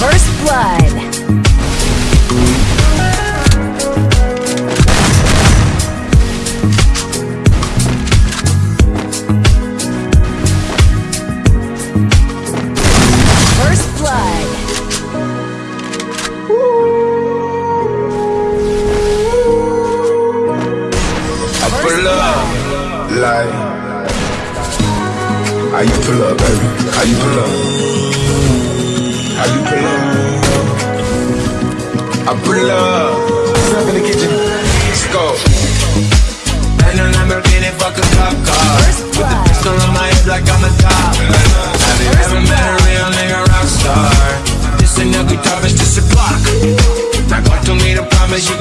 First blood. First blood. Blood. Like, how you pull up, baby? How you pull up? How you pull up? I pull up. Step in the kitchen. Let's go. And an Lamborghini, fuck a cop car. With the pistol on my hip like I'm a cop. Have you ever met a real nigga rock star? This ain't no guitar, it's just a block. Now, God to me to promise you.